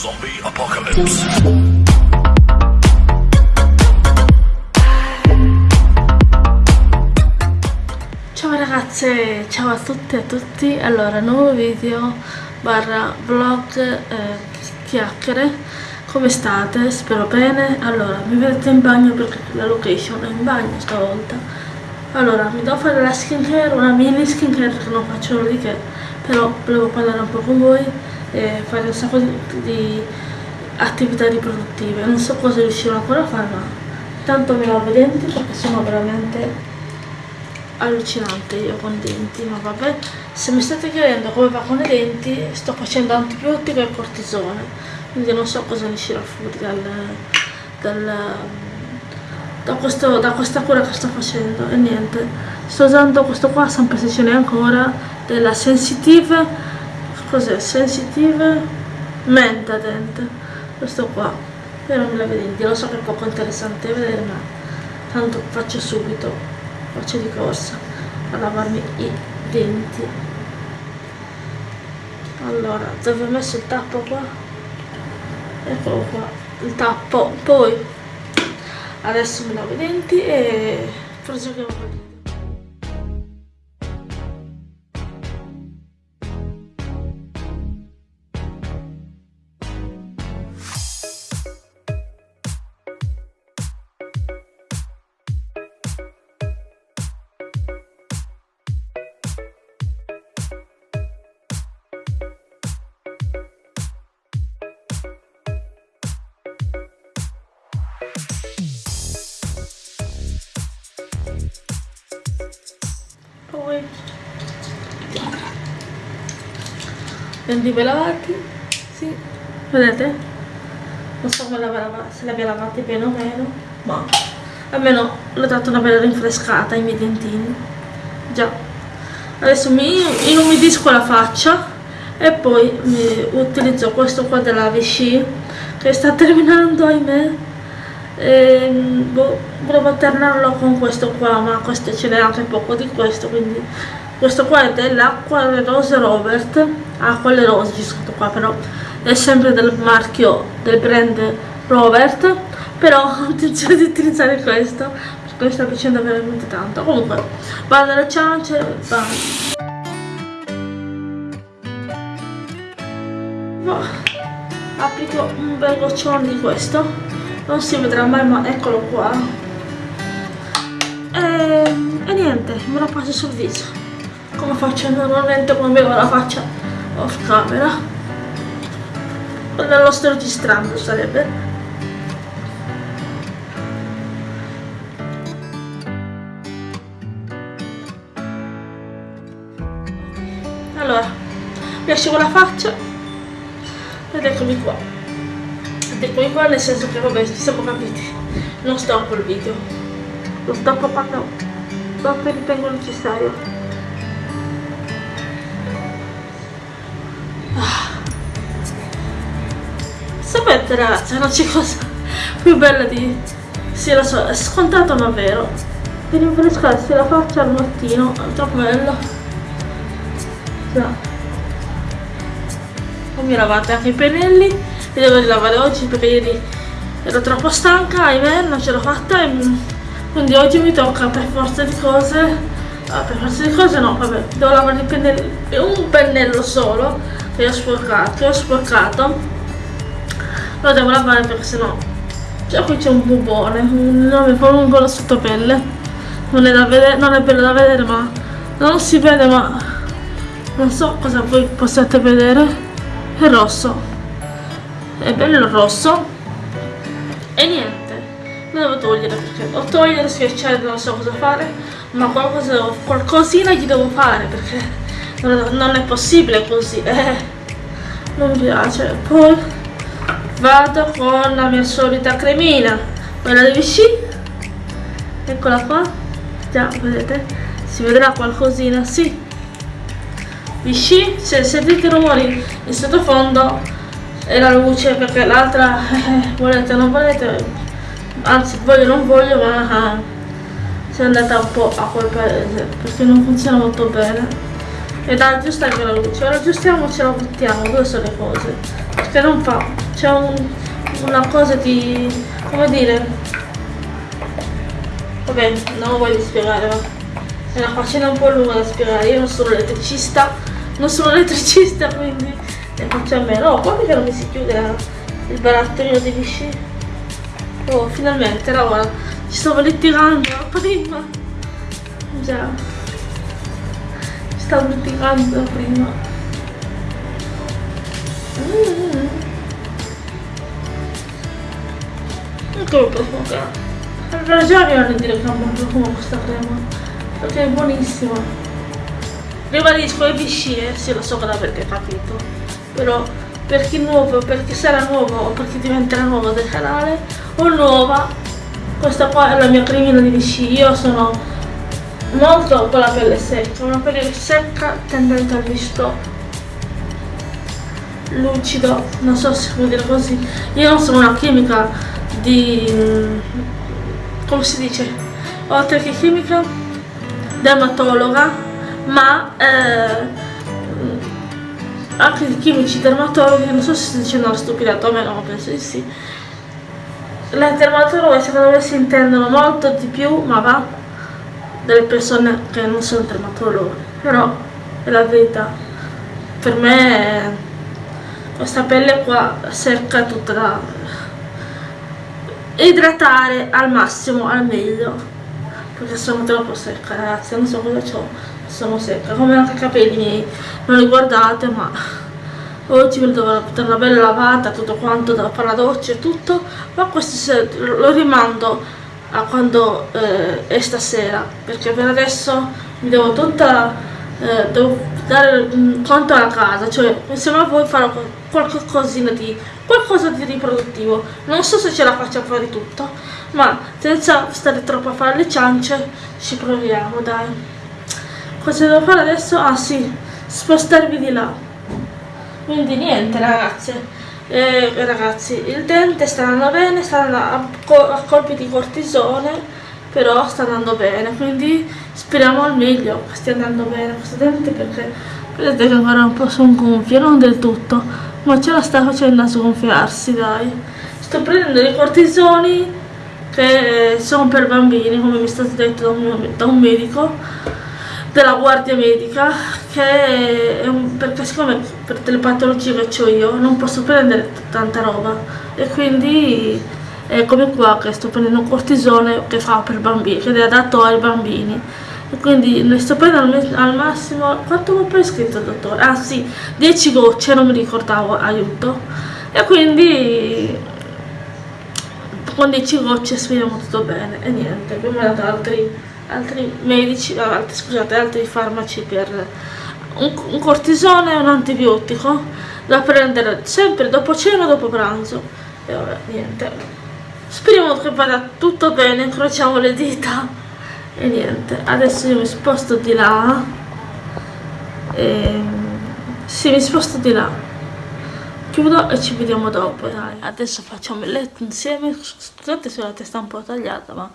Zombie Apocalypse. Ciao ragazze, ciao a tutte e a tutti, allora nuovo video barra vlog eh, chiacchiere, come state? Spero bene, allora mi vedete in bagno perché la location è in bagno stavolta. Allora mi devo fare la skincare, una mini skincare che non faccio di che però volevo parlare un po' con voi e fare un sacco di, di attività riproduttive. Non so cosa riuscirò ancora a fare ma tanto mi lavo i denti perché sono veramente allucinante io con i denti ma vabbè. Se mi state chiedendo come va con i denti sto facendo antibiotico e cortisone quindi non so cosa ne uscirà fuori dal, dal da, questo, da, questa cura che sto facendo. E niente sto usando questo qua sempre se ce n'è ancora della sensitive cos'è? Sensitive? Mentadent questo qua. Però non me la vedete lo so che è poco interessante. Vedere ma tanto faccio subito faccio di corsa a lavarmi i denti. Allora dove ho messo il tappo qua? Eccolo qua il tappo. Poi adesso mi lavo i denti e proseguiamo con denti lavati sì. Vedete? Non so se li abbia lavati bene o meno ma almeno l'ho dato una bella rinfrescata ai miei dentini. Già. Adesso mi inumidisco la faccia e poi utilizzo questo qua della Vichy che sta terminando ahimè. E, boh, volevo alternarlo con questo qua ma questo ce n'è anche poco di questo quindi questo qua è dell'acqua rose Robert acqua le rose c'è scritto qua però è sempre del marchio del brand Robert però ho intenzione di utilizzare questo perché mi sta piacendo veramente tanto. Comunque vado alle ciance vado. Applico un bel goccione di questo. Non si vedrà mai ma eccolo qua. E, e niente me lo passo sul viso. Come faccio normalmente quando vedo la faccia off camera. Nello sto registrando sarebbe. Allora mi asciugo la faccia ed eccomi qua. Eccomi qua nel senso che vabbè ci siamo capiti. Non stoppo il video. Lo stoppo quando dopo ritengo necessario sapete ragazzi non c'è cosa più bella di sì lo so è scontato ma vero. Di rinfrescarsi la faccia al mattino è troppo bello già. Poi mi lavate anche i pennelli li devo lavare oggi perché ieri ero troppo stanca, ahimè, non ce l'ho fatta e quindi oggi mi tocca per forza di cose, ah, per forza di cose no, vabbè, devo lavare il pennello, un pennello solo che ho sporcato, che ho sporcato, lo devo lavare perché sennò, cioè qui c'è un bubone, un nome lungo la sottopelle, non è, da vedere, non è bello da vedere ma non si vede ma non so cosa voi possiate vedere, è rosso. È bello rosso. E niente. Lo devo togliere perché o togliere, schiacciare, non so cosa fare ma qualcosa, qualcosina gli devo fare perché non è possibile così eh, non mi piace. Poi vado con la mia solita cremina. Quella di Vichy. Eccola qua. Già vedete? Si vedrà qualcosina sì. Vichy se sentite rumori in sottofondo e la luce perché l'altra eh, volete o non volete anzi voglio o non voglio ma eh, si è andata un po' a quel paese perché non funziona molto bene ed ha giusta anche la luce. Ora aggiustiamo e ce la buttiamo due sono le cose. Perché non fa c'è un, una cosa di come dire? Vabbè non voglio spiegare ma è una faccenda un po' lunga da spiegare. Io non sono elettricista non sono elettricista quindi ne faccio a meno. Oh guarda che non mi si chiude la, il barattolino di vichy. Oh finalmente era ci stavo litigando prima. Già stavo litigando prima mm. ecco il profumo che ha mi hanno dire che ha un buon profumo questa crema perché è buonissima ribadisco è eh? sì lo so che perché capito però per chi è nuovo per chi sarà nuovo o per chi diventerà nuovo del canale o nuova questa qua è la mia cremina di Vichy io sono molto con la pelle secca, una pelle secca tendente al visto lucido, non so se può dire così. Io non sono una chimica di... come si dice? Oltre che chimica, dermatologa, ma eh, anche di chimici dermatologi, non so se sto dicendo una stupidata o meno, penso di sì. Le dermatologhe secondo me si intendono molto di più, ma va delle persone che non sono dermatologi, però è la verità. Per me questa pelle qua secca tutta da idratare al massimo, al meglio, perché sono troppo secca ragazzi, non so cosa ho, sono secca, come anche i capelli miei, non li guardate ma oggi mi devo mettere una bella lavata, tutto quanto, da fare la doccia e tutto, ma questo lo rimando a quando eh, è stasera perché per adesso mi devo tutta eh, devo dare un conto alla casa cioè insieme a voi farò qualche cosina di qualcosa di riproduttivo. Non so se ce la faccio a fare tutto ma senza stare troppo a fare le ciance ci proviamo dai. Cosa devo fare adesso? ah sì spostarvi di là. Quindi niente ragazze eh, ragazzi il dente sta andando bene sta andando a, a colpi di cortisone però sta andando bene quindi speriamo al meglio che stia andando bene questo dente perché vedete che ancora un po' sono gonfie non del tutto ma ce la sta facendo a sgonfiarsi dai. Sto prendendo dei cortisoni che sono per bambini come mi è stato detto da un, da un medico della guardia medica che un, perché siccome per le patologie che ho io non posso prendere tanta roba. E quindi è come qua che sto prendendo cortisone che fa per bambini che è adatto ai bambini. E quindi ne sto prendendo al massimo quanto mi ha prescritto il dottore? ah sì 10 gocce non mi ricordavo aiuto. E quindi con 10 gocce speriamo tutto bene. E niente ha dato altri altri medici, scusate, altri farmaci per un, un cortisone e un antibiotico da prendere sempre dopo cena o dopo pranzo. E vabbè niente. Speriamo che vada tutto bene incrociamo le dita. E niente adesso io mi sposto di là. E sì mi sposto di là. Chiudo e ci vediamo dopo dai. Adesso facciamo il letto insieme. Scusate se la testa è un po' tagliata ma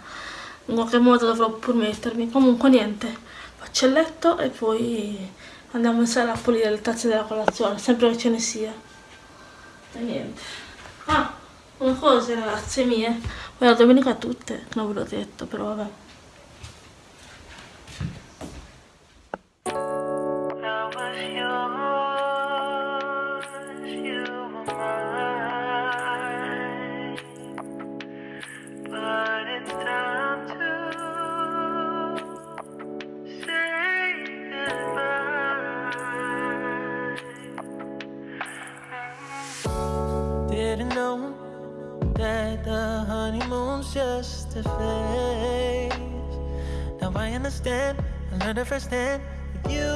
in qualche modo dovrò pur mettermi. Comunque niente. Faccio il letto e poi andiamo in sala a pulire le tazze della colazione sempre che ce ne sia. E niente. Ah una cosa ragazze mie. La domenica tutte non ve l'ho detto però vabbè just a phase. Now I understand, I learned it firsthand you.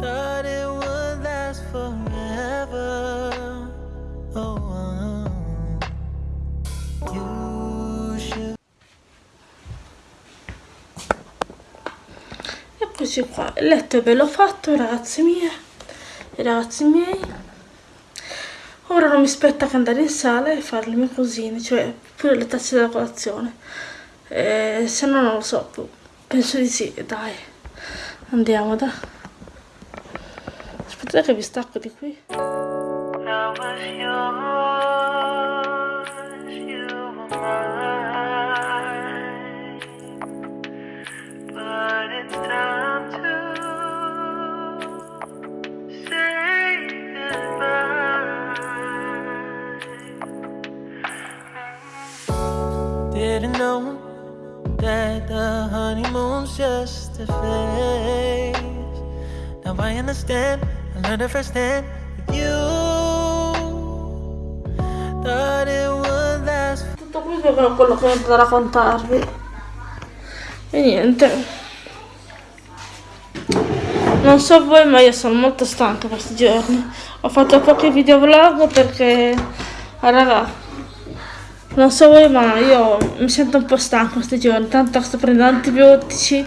Thought it would last forever. Oh, you should. Eccoci qua, il letto è bello fatto ragazzi mie e ragazzi miei mi spetta che andare in sala e fare le mie cosine, cioè pure le tazze della colazione. Eh, se no non lo so, penso di sì, dai. andiamo da aspettate che vi stacco di qui just a phase. Now I understand, I learned it firsthand with you. Thought it would last. Tutto questo è quello che ho da raccontarvi. E niente. Non so voi, ma io sono molto stanca questi giorni. Ho fatto pochi video vlog perché, ah, raga, non so voi ma io mi sento un po' stanco questi giorni, tanto sto prendendo antibiotici,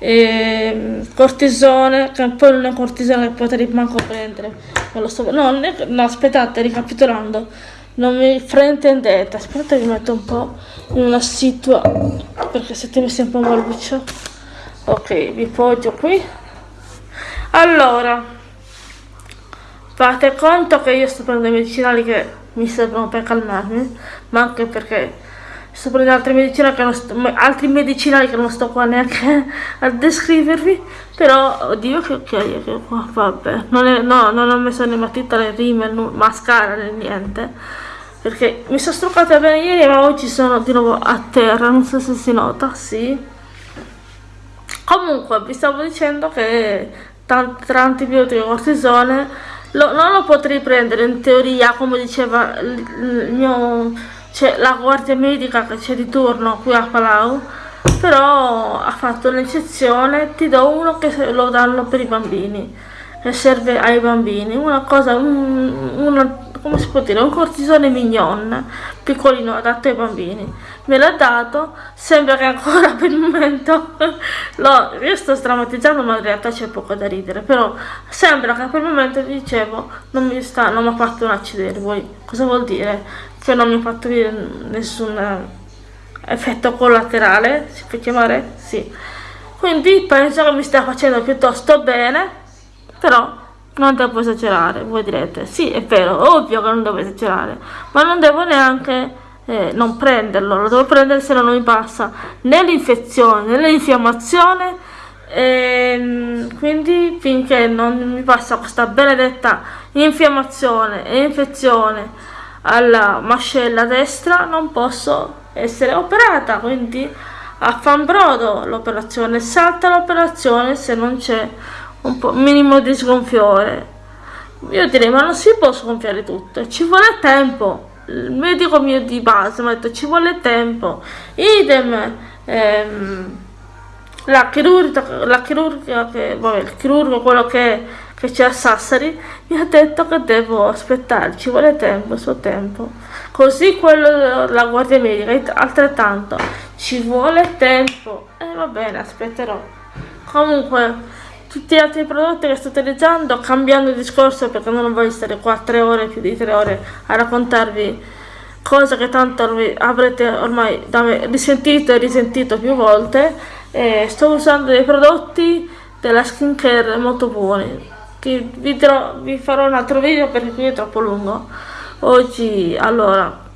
e cortisone, che poi non è cortisone che potrei manco prendere, non lo so, no, è, no aspettate, ricapitolando, non mi fraintendete, aspettate che mi metto un po' in una situa, perché siete messi un po' maluccio, ok, vi poggio qui, allora, fate conto che io sto prendendo i medicinali che mi servono per calmarmi, ma anche perché sto prendendo altri medicinali che non sto, altri medicinali che non sto qua neanche a descrivervi, però oddio che occhiaie che qua, vabbè, non, è, no, non ho messo né matita né rime, né mascara né niente, perché mi sono struccata bene ieri ma oggi sono di nuovo a terra, non so se si nota, sì. Comunque vi stavo dicendo che tra antibiotico e cortisone lo, non lo potrei prendere in teoria come diceva il, mio cioè, la guardia medica che c'è di turno qui a Palau però ha fatto un'eccezione ti do uno che lo danno per i bambini che serve ai bambini. Una cosa un, una come si può dire, un cortisone mignon, piccolino, adatto ai bambini. Me l'ha dato, sembra che ancora per il momento, lo, io sto strammatizzando ma in realtà c'è poco da ridere, però sembra che per il momento, dicevo, non mi sta, non mi ha fatto un accidente, voi cosa vuol dire? Che non mi ha fatto nessun effetto collaterale, si può chiamare? Sì. Quindi penso che mi stia facendo piuttosto bene, però non devo esagerare, voi direte, sì è vero, ovvio che non devo esagerare, ma non devo neanche eh, non prenderlo, lo devo prendere se no non mi passa né l'infezione né l'infiammazione, ehm, quindi finché non mi passa questa benedetta infiammazione e infezione alla mascella destra non posso essere operata, quindi a fanbrodo l'operazione, salta l'operazione se non c'è un po' minimo di sgonfiore. Io direi ma non si può sgonfiare tutto ci vuole tempo. Il medico mio di base mi ha detto ci vuole tempo. Idem ehm, la chirurgia, la chirurgia che, vabbè, il chirurgo quello che, che c'è a Sassari mi ha detto che devo aspettare ci vuole tempo il suo tempo. Così quello della guardia medica altrettanto ci vuole tempo. E eh, va bene aspetterò. Comunque tutti gli altri prodotti che sto utilizzando cambiando discorso perché non voglio stare qua tre ore più di tre ore a raccontarvi cose che tanto avrete ormai me risentito e risentito più volte. E sto usando dei prodotti della skincare molto buoni che vi, vi farò un altro video perché qui è troppo lungo. Oggi allora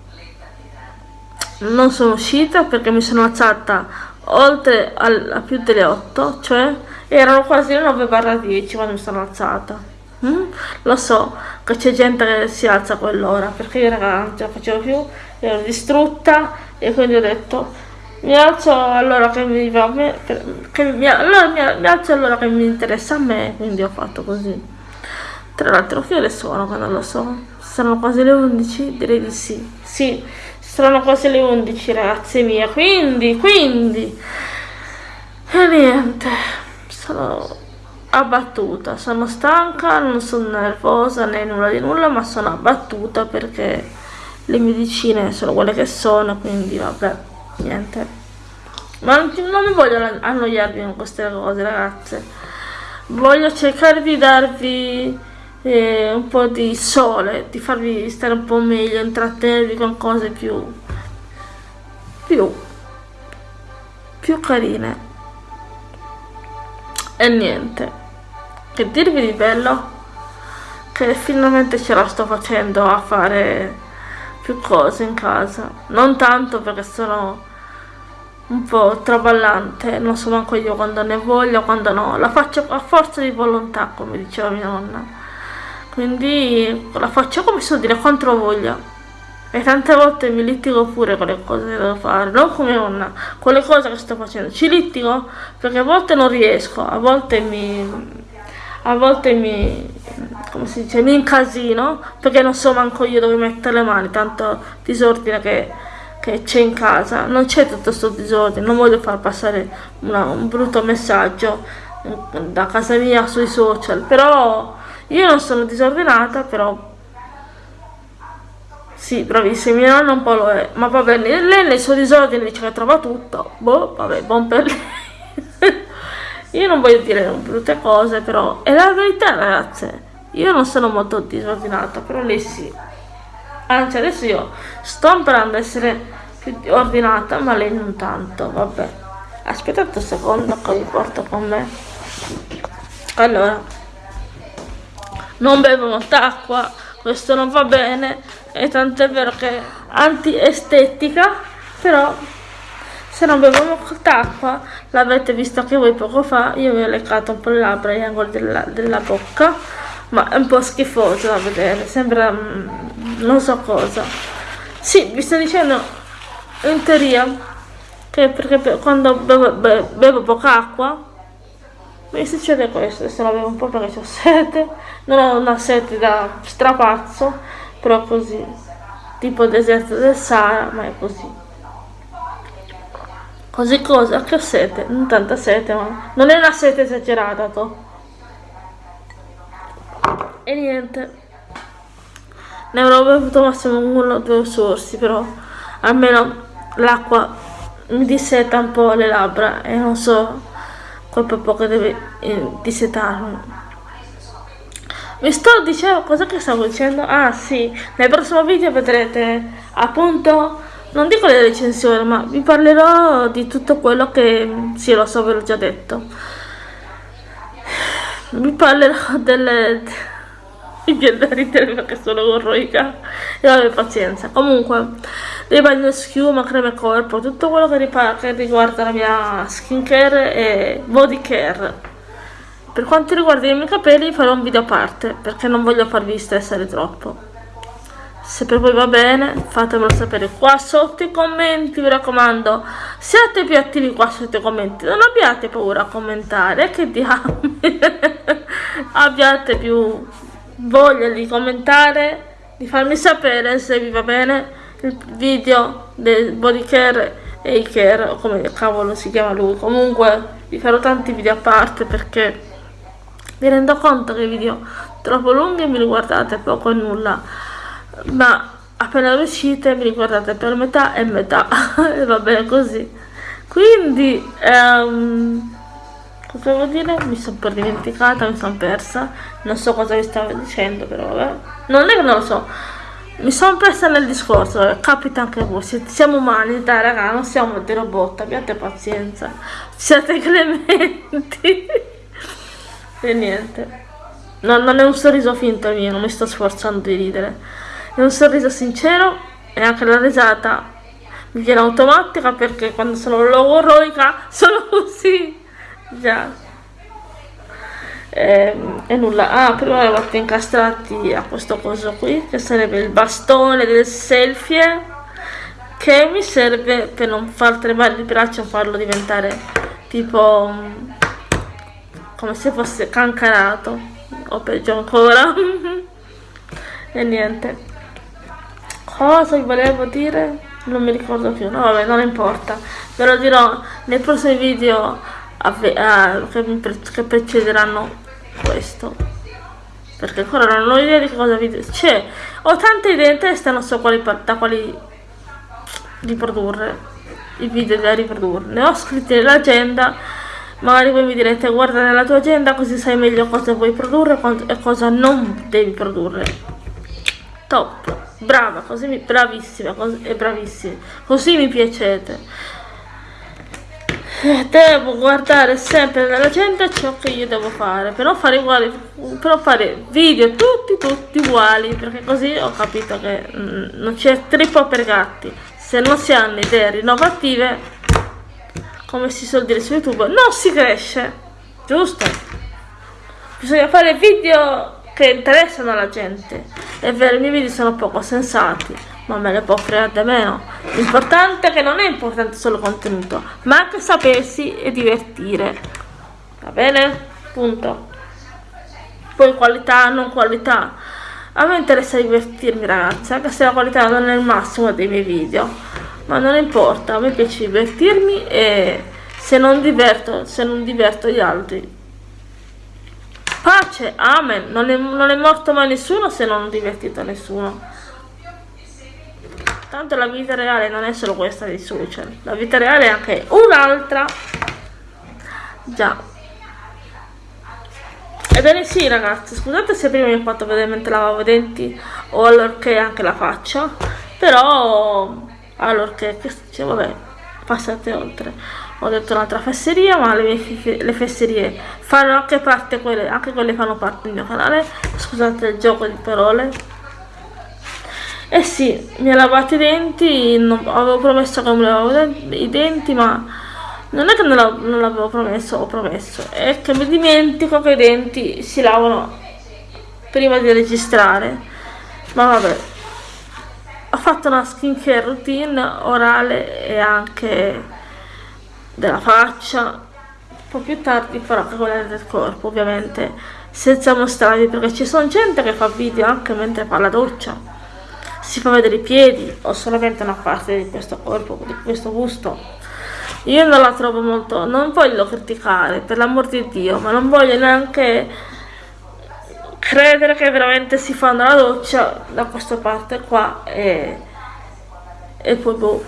non sono uscita perché mi sono alzata oltre al, a più delle 8 cioè erano quasi le 9 barra 10 quando mi sono alzata. Mm? lo so che c'è gente che si alza a quell'ora perché io raga non ce la facevo più ero distrutta e quindi ho detto mi alzo allora che mi va a me che mi, allora mi, mi alzo allora che mi interessa a me quindi ho fatto così. Tra l'altro che ore sono che non lo so. Saranno quasi le 11 direi di sì. Sì saranno quasi le 11 ragazze mie quindi quindi. E niente sono abbattuta, sono stanca, non sono nervosa né nulla di nulla, ma sono abbattuta perché le medicine sono quelle che sono, quindi vabbè, niente. Ma non, non mi voglio annoiarvi con queste cose, ragazze. Voglio cercare di darvi eh, un po' di sole, di farvi stare un po' meglio, intrattenervi con cose più, più, più carine e niente. Che dirvi di bello che finalmente ce la sto facendo a fare più cose in casa. Non tanto perché sono un po' traballante non so manco io quando ne voglio quando no. La faccio a forza di volontà come diceva mia nonna. Quindi la faccio come so dire contro voglia e tante volte mi litigo pure con le cose che devo fare, non come nonna, con le cose che sto facendo. Ci litigo perché a volte non riesco, a volte mi... A volte mi, come si dice, mi incasino perché non so manco io dove mettere le mani, tanto disordine che, che c'è in casa. Non c'è tutto questo disordine, non voglio far passare una, un brutto messaggio da casa mia sui social, però io non sono disordinata, però sì, bravissima, mia nonna un po' lo è, ma va bene, lei nel suo disordine dice che trova tutto, boh, vabbè, buon per lei. io non voglio dire brutte cose, però è la verità, ragazze. Io non sono molto disordinata, però lei sì. Anzi, adesso io sto imparando ad essere più ordinata, ma lei non tanto, vabbè. Aspettate un secondo che vi porto con me. Allora, non bevo molta acqua, questo non va bene e tanto è vero che è anti-estetica però se non bevo molta acqua l'avete visto anche voi poco fa io vi ho leccato un po' le labbra agli angoli della, della bocca ma è un po' schifoso da vedere sembra mm, non so cosa. Sì vi sto dicendo in teoria che perché quando bevo, bevo, poca acqua mi succede questo, adesso la bevo un po' perché ho sete, non ho una sete da strapazzo, però così, tipo deserto del Sahara, ma è così. Così cosa? Che ho sete, non tanta sete, ma non è una sete esagerata, to. E niente. Ne avrò bevuto massimo uno o due sorsi, però almeno l'acqua mi disseta un po' le labbra e non so colpo poco deve eh, mi sto dicendo cosa che stavo dicendo? Ah sì. Nel prossimo video vedrete appunto non dico le recensioni ma vi parlerò di tutto quello che sì lo so ve l'ho già detto. Vi parlerò delle mi viene da ridere perché sono orroica e vabbè pazienza. Comunque di schiuma, creme corpo tutto quello che, riguarda la mia skincare e body care per quanto riguarda i miei capelli farò un video a parte perché non voglio farvi stressare troppo. Se per voi va bene fatemelo sapere qua sotto i commenti mi raccomando. Siate più attivi qua sotto i commenti non abbiate paura a commentare che diamine. Abbiate più voglia di commentare, di farmi sapere se vi va bene il video del body care e i care, o come cavolo si chiama lui. Comunque vi farò tanti video a parte perché mi rendo conto che video troppo lunghi mi riguardate poco e nulla, ma appena uscite mi riguardate per metà e metà e va bene così. Quindi, um, cosa devo dire? Mi sono per dimenticata, mi sono persa. Non so cosa vi stavo dicendo, però vabbè. Non è che non lo so. Mi sono persa nel discorso, eh. capita anche a voi. Siamo umani, dai raga, non siamo dei robot, abbiate pazienza. Siate clementi. e niente. No, non è un sorriso finto il mio, non mi sto sforzando di ridere. È un sorriso sincero e anche la risata mi viene automatica perché quando sono logoroica sono così già e, ehm, e nulla ah prima avevo fatto incastrati a questo coso qui che sarebbe il bastone del selfie che mi serve per non far tremare il braccio e farlo diventare tipo come se fosse cancanato o peggio ancora. E niente. Cosa vi volevo dire? Non mi ricordo più. No vabbè non importa. Ve lo dirò nei prossimi video che, che precederanno questo. Perché ancora non ho idea di cosa video c'è ho tante idee in testa non so quali, da quali riprodurre i video da riprodurre. Ne ho scritti nell'agenda magari voi mi direte guarda nella tua agenda così sai meglio cosa vuoi produrre e cosa non devi produrre. Top. Brava così mi, bravissima così, e bravissimi. Così mi piacete. Devo guardare sempre nella gente ciò che io devo fare per non fare uguali per non fare video tutti tutti uguali perché così ho capito che mm, non c'è trippo per gatti. Se non si hanno idee rinnovative come si suol dire su youtube non si cresce giusto bisogna fare video che interessano alla gente è vero i miei video sono poco sensati ma me ne può fregare meno. L'importante è che non è importante solo contenuto, ma anche sapersi e divertire. Va bene? Punto. Poi qualità, non qualità. A me interessa divertirmi ragazzi, anche se la qualità non è il massimo dei miei video. Ma non importa, a me piace divertirmi e se non diverto, se non diverto gli altri. Pace, amen, non è, non è morto mai nessuno se non ho divertito nessuno. Tanto la vita reale non è solo questa dei social, la vita reale è anche un'altra. Già. Ebbene sì ragazzi, scusate se prima mi ho fatto vedere mentre lavavo i denti o allorché anche la faccia, però allorché, cioè, vabbè, passate oltre. Ho detto un'altra fesseria, ma le, le fesserie fanno anche parte quelle, anche quelle fanno parte del mio canale. Scusate il gioco di parole. Eh sì, mi ha lavato i denti, non, avevo promesso che mi lavavo i denti, ma non è che non l'avevo promesso, ho promesso, è che mi dimentico che i denti si lavano prima di registrare. Ma vabbè, ho fatto una skincare routine orale e anche della faccia. Un po' più tardi farò anche quella del corpo, ovviamente, senza mostrarvi, perché ci sono gente che fa video anche mentre fa la doccia si fa vedere i piedi o solamente una parte di questo corpo, di questo busto. Io non la trovo molto, non voglio criticare, per l'amor di Dio, ma non voglio neanche credere che veramente si fanno la doccia da questa parte qua e, e poi boh.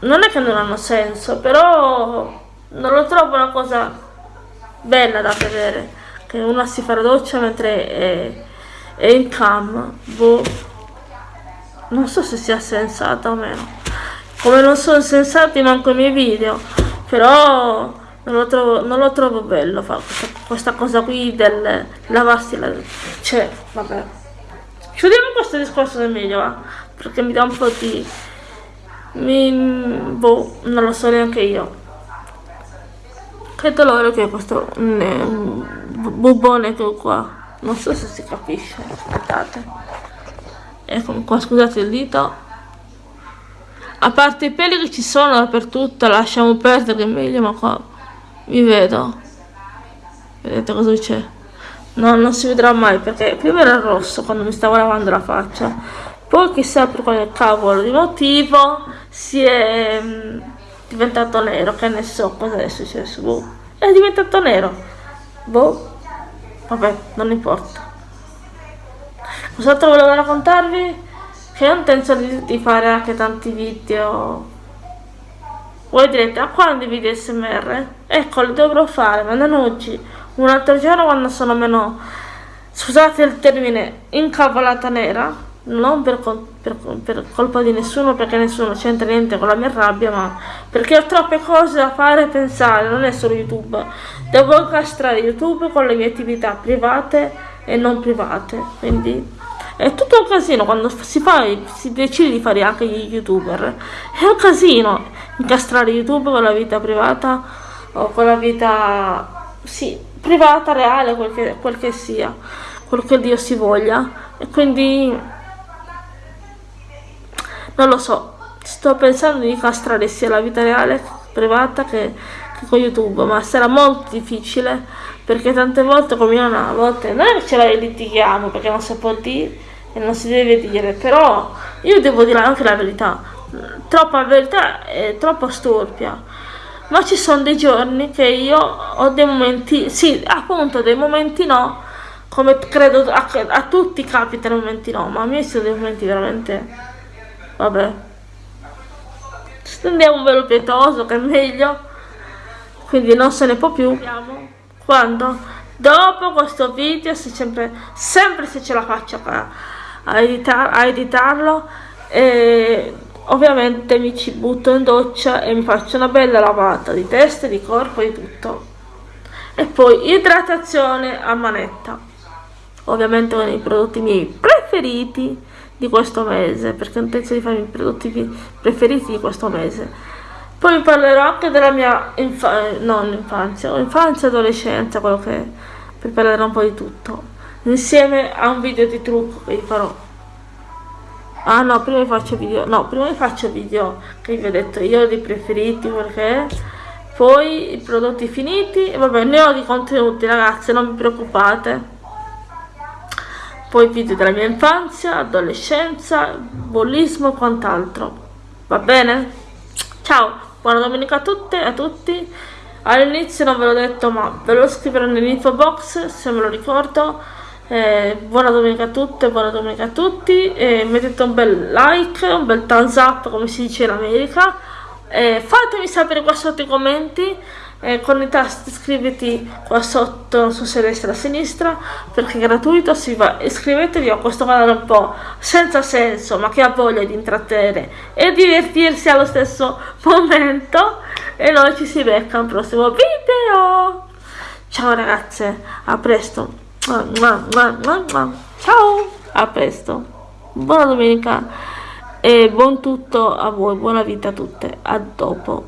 Non è che non hanno senso, però non lo trovo una cosa bella da vedere, che una si fa la doccia mentre... È, e in cam boh non so se sia sensata o meno come non sono sensati manco i miei video però non lo trovo, non lo trovo bello fa questa, questa, cosa qui del lavarsi la cioè vabbè. Chiudiamo questo discorso del meglio va? Perché mi dà un po' di mi, boh non lo so neanche io. Che dolore che è questo un bubone che ho qua. Non so se si capisce aspettate. Ecco qua scusate il dito. A parte i peli che ci sono dappertutto lasciamo perdere meglio ma qua vi vedo vedete cosa c'è no non si vedrà mai perché prima era rosso quando mi stavo lavando la faccia poi chissà per quale cavolo di motivo si è mh, mm, diventato nero che ne so cosa è successo boh. è diventato nero boh Vabbè, non importa. Cos'altro volevo raccontarvi? Che ho intenzione di fare anche tanti video. Voi direte, a quando i video SMR? Ecco, li dovrò fare, ma non oggi. Un altro giorno quando sono meno... Scusate il termine, incavolata nera non per, per, per, colpa di nessuno perché nessuno c'entra niente con la mia rabbia ma perché ho troppe cose da fare e pensare non è solo youtube devo incastrare youtube con le mie attività private e non private quindi è tutto un casino quando si fa si decide di fare anche gli youtuber. È un casino incastrare youtube con la vita privata o con la vita sì privata reale quel che, quel che sia quel che Dio si voglia. E quindi non lo so, sto pensando di castrare sia la vita reale privata che, che con YouTube, ma sarà molto difficile perché tante volte come io a volte non è che ce la litighiamo perché non si può dire e non si deve dire, però io devo dire anche la verità, troppa verità è troppo storpia. Ma ci sono dei giorni che io ho dei momenti, sì, appunto dei momenti no, come credo a, a tutti capitano momenti no, ma a me sono dei momenti veramente vabbè. Stendiamo un velo pietoso che è meglio quindi non se ne può più. Quando? Dopo questo video se sempre sempre se ce la faccio a, a, editar, a editarlo e ovviamente mi ci butto in doccia e mi faccio una bella lavata di testa, di corpo e di tutto. E poi idratazione a manetta. Ovviamente con i prodotti miei preferiti di questo mese perché ho intenzione di fare i prodotti preferiti di questo mese. Poi vi parlerò anche della mia infa non infanzia, infanzia adolescenza quello che è vi parlerò un po' di tutto insieme a un video di trucco che vi farò. Ah no prima vi faccio video no prima vi faccio video che vi ho detto io dei preferiti perché? Poi i prodotti finiti vabbè ne ho di contenuti ragazze non vi preoccupate. Poi video della mia infanzia adolescenza bullismo e quant'altro. Va bene? Ciao buona domenica a tutte e a tutti. All'inizio non ve l'ho detto ma ve lo scriverò nell'info box se me lo ricordo eh, buona domenica a tutte buona domenica a tutti. Eh, mettete un bel like un bel thumbs up come si dice in America. Eh, fatemi sapere qua sotto i commenti. Eh, con i tasti iscriviti qua sotto su destra e a sinistra perché è gratuito si va iscrivetevi a questo canale un po' senza senso ma che ha voglia di intrattenere e divertirsi allo stesso momento. E noi ci si becca al prossimo video. Ciao ragazze a presto ciao a presto. Buona domenica e buon tutto a voi, buona vita a tutte, a dopo.